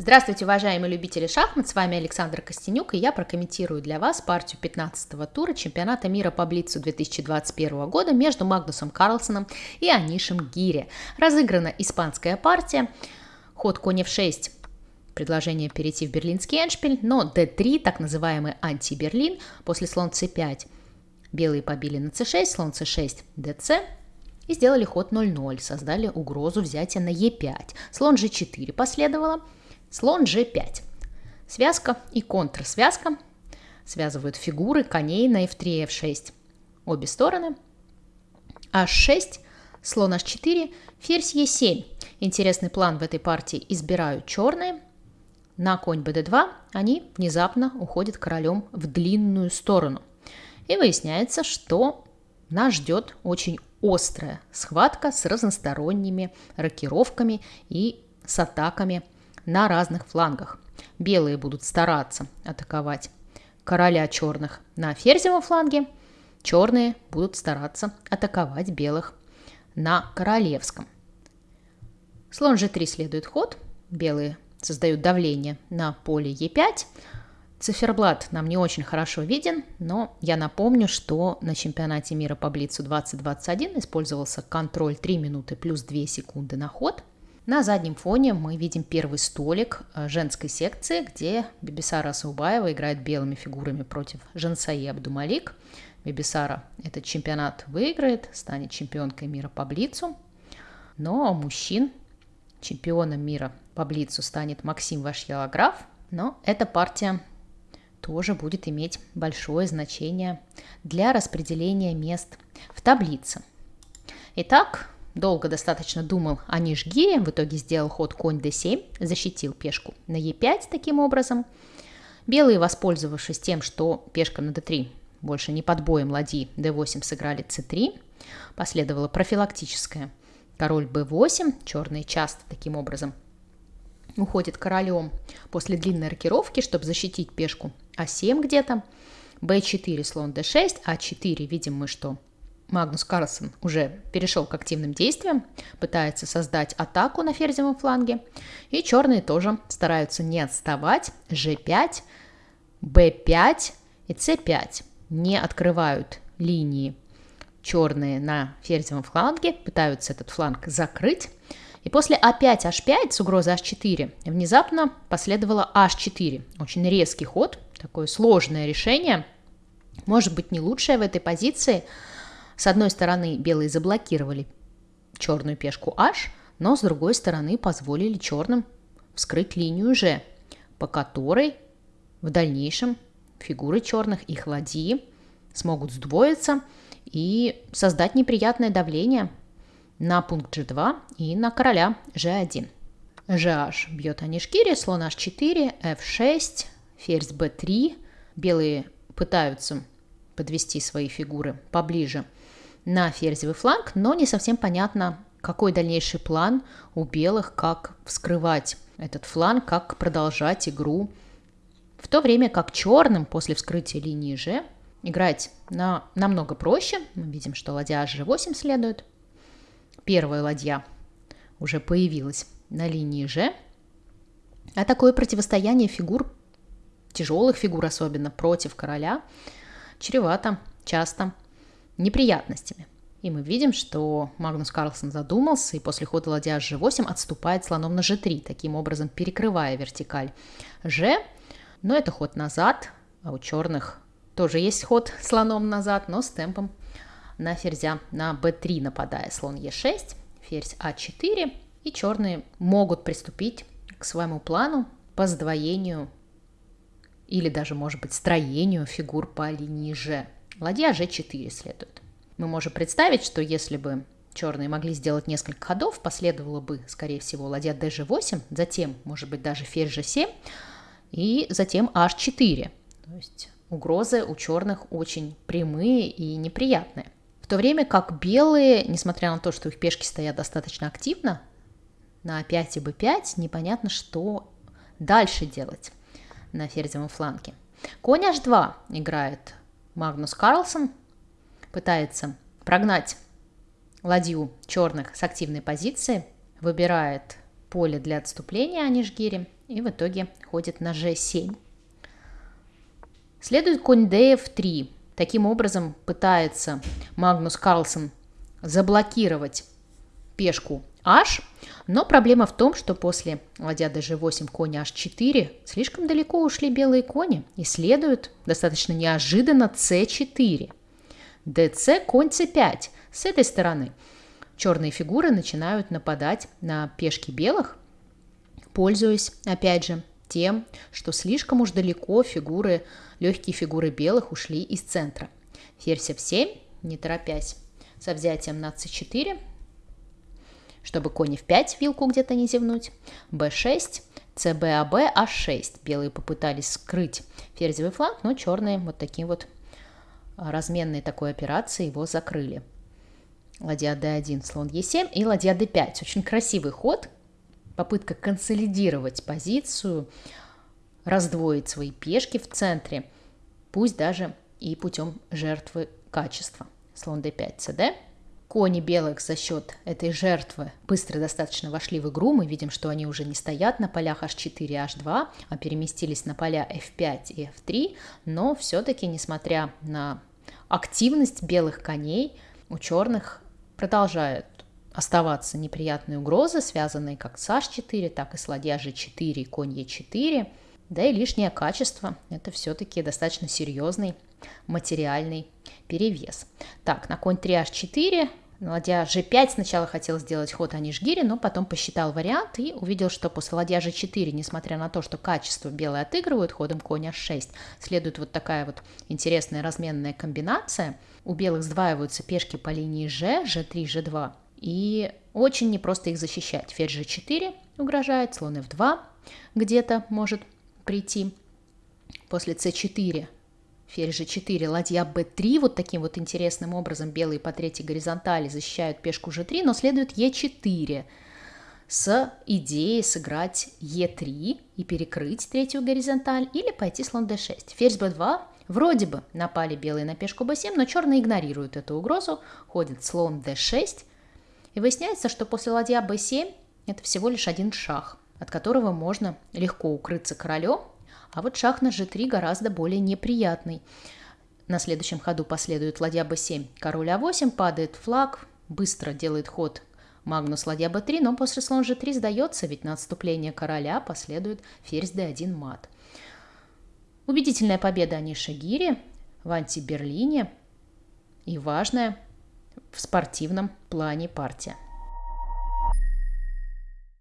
Здравствуйте, уважаемые любители шахмат, с вами Александр Костенюк, и я прокомментирую для вас партию 15-го тура чемпионата мира по Блицу 2021 года между Магнусом Карлсоном и Анишем Гири. Разыграна испанская партия, ход конь f6, предложение перейти в берлинский эншпиль, но d3, так называемый анти-берлин, после слон c5. Белые побили на c6, слон c6, dc, и сделали ход 0-0, создали угрозу взятия на e5. Слон g4 последовало – Слон g5. Связка и контрсвязка связывают фигуры коней на f3 и f6. Обе стороны. h6, слон h4, ферзь e7. Интересный план в этой партии избирают черные. На конь bd2 они внезапно уходят королем в длинную сторону. И выясняется, что нас ждет очень острая схватка с разносторонними рокировками и с атаками – на разных флангах. Белые будут стараться атаковать короля черных на ферзевом фланге, черные будут стараться атаковать белых на королевском. Слон g3 следует ход, белые создают давление на поле e5. Циферблат нам не очень хорошо виден, но я напомню, что на чемпионате мира по Блицу 2021 использовался контроль 3 минуты плюс 2 секунды на ход – на заднем фоне мы видим первый столик э, женской секции, где Бибисара Саубаева играет белыми фигурами против Жансаи Абдумалик. Бибисара этот чемпионат выиграет, станет чемпионкой мира по блицу. Но мужчин чемпионом мира по блицу станет Максим Вашьялаграф. Но эта партия тоже будет иметь большое значение для распределения мест в таблице. Итак, Долго достаточно думал о Нижгире, в итоге сделал ход конь d7, защитил пешку на e5 таким образом. Белые, воспользовавшись тем, что пешка на d3 больше не под боем ладьи, d8 сыграли c3, последовало профилактическое. Король b8, черные часто таким образом уходит королем после длинной рокировки, чтобы защитить пешку а7 где-то. b4, слон d6, а4, видим мы, что Магнус Карлсон уже перешел к активным действиям, пытается создать атаку на ферзевом фланге. И черные тоже стараются не отставать. G5, B5 и C5 не открывают линии черные на ферзевом фланге, пытаются этот фланг закрыть. И после А5, H5 с угрозой H4 внезапно последовало H4. Очень резкий ход, такое сложное решение. Может быть не лучшее в этой позиции – с одной стороны, белые заблокировали черную пешку H, но с другой стороны позволили черным вскрыть линию G, по которой в дальнейшем фигуры черных, их ладьи смогут сдвоиться и создать неприятное давление на пункт G2 и на короля G1. GH бьет Анишкири, слон H4, F6, ферзь B3. Белые пытаются подвести свои фигуры поближе на ферзевый фланг, но не совсем понятно, какой дальнейший план у белых, как вскрывать этот фланг, как продолжать игру. В то время как черным после вскрытия линии G играть на, намного проще. Мы видим, что ладья G8 следует. Первая ладья уже появилась на линии G. А такое противостояние фигур, тяжелых фигур особенно, против короля, чревато часто неприятностями. И мы видим, что Магнус Карлсон задумался и после хода ладья g8 отступает слоном на g3, таким образом перекрывая вертикаль g. Но это ход назад, а у черных тоже есть ход слоном назад, но с темпом на ферзя на b3 нападая. Слон e6, ферзь а4, и черные могут приступить к своему плану по сдвоению или даже, может быть, строению фигур по линии g. Ладья g4 следует. Мы можем представить, что если бы черные могли сделать несколько ходов, последовало бы, скорее всего, ладья dg8, затем, может быть, даже ферзь g7, и затем h4. То есть угрозы у черных очень прямые и неприятные. В то время как белые, несмотря на то, что их пешки стоят достаточно активно, на 5 и b5 непонятно, что дальше делать на ферзевом фланге. Конь h2 играет Магнус Карлсон пытается прогнать ладью черных с активной позиции, выбирает поле для отступления Анишгири и в итоге ходит на g7. Следует конь df3. Таким образом пытается Магнус Карлсон заблокировать пешку h, но проблема в том, что после ладья dg8 конь h4 слишком далеко ушли белые кони и следует достаточно неожиданно c4. dc конь c5 с этой стороны – черные фигуры начинают нападать на пешки белых, пользуясь, опять же, тем, что слишком уж далеко фигуры, легкие фигуры белых ушли из центра. Ферзь f7, не торопясь, со взятием на c4, чтобы конь f5 вилку где-то не зевнуть, b6, cbab, a6. Белые попытались скрыть ферзевый фланг, но черные вот таким вот разменной такой операцией его закрыли ладья d1, слон e7 и ладья d5. Очень красивый ход, попытка консолидировать позицию, раздвоить свои пешки в центре, пусть даже и путем жертвы качества. Слон d5, cd. Кони белых за счет этой жертвы быстро достаточно вошли в игру. Мы видим, что они уже не стоят на полях h4 и h2, а переместились на поля f5 и f3. Но все-таки, несмотря на активность белых коней, у черных продолжают оставаться неприятные угрозы, связанные как с h4, так и с ладья g4 конь e4. Да и лишнее качество – это все-таки достаточно серьезный материальный перевес. Так, на конь 3 h4, ладья g5 сначала хотел сделать ход Анишгири, но потом посчитал вариант и увидел, что после ладья g4, несмотря на то, что качество белые отыгрывают ходом конь h6, следует вот такая вот интересная разменная комбинация – у белых сдваиваются пешки по линии G, G3, G2. И очень непросто их защищать. Ферзь G4 угрожает, слон F2 где-то может прийти. После C4 ферзь G4, ладья B3. Вот таким вот интересным образом белые по третьей горизонтали защищают пешку G3, но следует E4 с идеей сыграть E3 и перекрыть третью горизонталь или пойти слон D6. Ферзь B2 Вроде бы напали белые на пешку b7, но черные игнорируют эту угрозу, ходит слон d6, и выясняется, что после ладья b7 это всего лишь один шаг, от которого можно легко укрыться королем, а вот шаг на g3 гораздо более неприятный. На следующем ходу последует ладья b7, король а8, падает флаг, быстро делает ход Магнус ладья b3, но после слон g3 сдается, ведь на отступление короля последует ферзь d1 мат. Убедительная победа Аниши Гири в антиберлине и важная в спортивном плане партия.